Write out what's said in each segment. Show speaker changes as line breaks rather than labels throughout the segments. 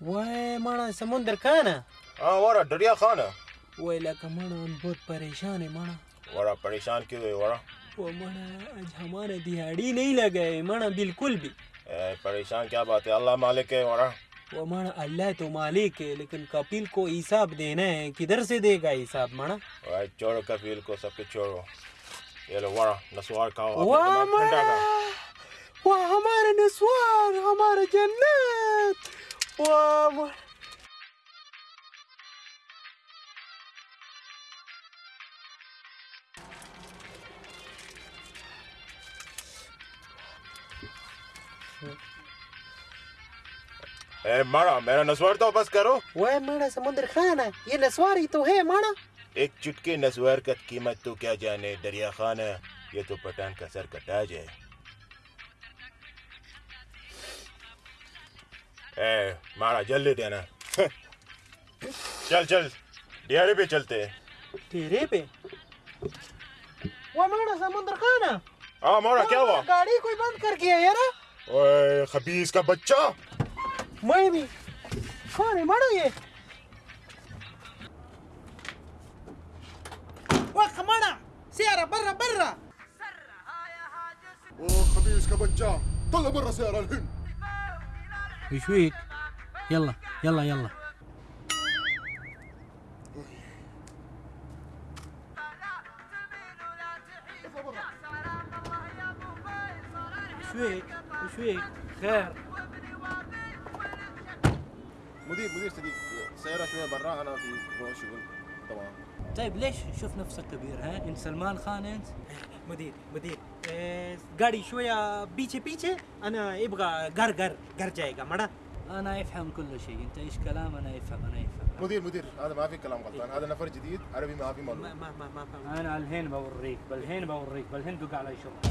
وای مانا سمندر کھانا
ہاں ورا دریا خان. ہے
وای لکه مانا ہم بہت پریشان ہے مانا.
ورا پریشان کیوں ہوئے ورا.
وہ مانا آج ہمارا دیہاڑی نہیں لگائے مانا بالکل بھی.
اے، پریشان کیا بات ہے؟ اللہ مالک ہے ورا.
وہ مانا اللہ تو مالک ہے لیکن کپیل کو حساب دینا ہے کدھر سے دے گا حساب مانا؟
وائے چھوڑو کفیل کو سب کے چھوڑو یہ لو ورا نسوار کھاؤ
واہ ہمارا نسوار ہمارا جنت. واہ مانا
اے مارا میرا نسوار تو بس کرو
وای مانا سمندر کھانا یہ نسوار ہی تو ہے مانا
ایک چٹکے نسوار کا قیمت تو کیا جانے دریا خان ہے یہ تو پٹان کا سر کٹا جائے اے مارا جلدی دینا۔ چل چل ڈیارے پہ چلتے۔ ہیں
تیرے پہ؟ وہ مانا سمندر کھانا
ہاں مارا کیا ہوا؟
گاڑی کوئی بند کر کے یار
اوے خبیز کا بچہ۔
میں بھی۔ کون ہے؟ مانا یہ۔ وہ کمانا سیارہ برا برا
او خبیز کا بچہ۔ برا سيارة الهند
وش فيك؟ يلا يلا يلا وش فيك؟ وش فيك؟ خير
مدير مدير صديق سيارة شوية برا أنا في شغل طبعا.
طيب ليش شوف نفسك كبير ها؟ انت سلمان خان أنت؟
إيه، مدير مدير. إيه، قاري شوية بيتشي بيتشي أنا يبغى قر قر قر مره
أنا افهم كل شيء. أنت إيش كلام؟ أنا افهم أنا افهم
مدير مدير هذا ما في كلام غلطان. هذا نفر جديد عربي ما في معلومه
ما ما ما, فهم.
أنا الحين بوريك بالحين بوريك بالحين دق
على شو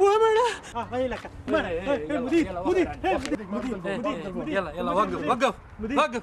هو مرة آه
هاي لك. مرة
مدير مدير مدير
يلا يلا وقف وقف. وقف.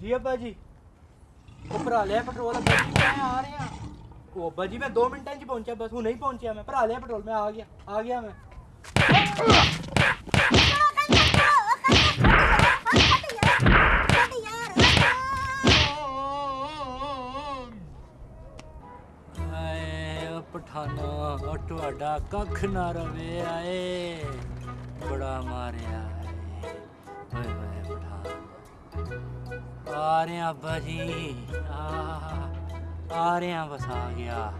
ਜੀ ਅੱਬਾ ਜੀ। ਉਹ ਭਰਾ ਲਿਆ ਪੈਟਰੋਲ ਅੱਬਾ ਜੀ। ਮੈਂ ਆ ਰਿਹਾ। ਉਹ ਅੱਬਾ ਜੀ ਮੈਂ 2 ਮਿੰਟਾਂ 'ਚ ਪਹੁੰਚਿਆ ਬਸ ਹੁਣ ਨਹੀਂ ਪਹੁੰਚਿਆ ਮੈਂ। ਭਰਾ ਲਿਆ ਪੈਟਰੋਲ ਮੈਂ ਆ ਗਿਆ ਆ ਗਿਆ
ਮੈਂ। ਪਠਾਨਾ ਤੁਹਾਡਾ ਕੱਖ ਨਾ ਰਵੇ ਆਏ। ਬੜਾ ਮਾਰਿਆ ਏ ਓਏ ਓਏ ਪਠਾਨ। ਆ ਰਿਆਂ ਬਾਜੀ ਆ ਆ ਰਿਆਂ ਬਸ ਆ ਗਿਆ।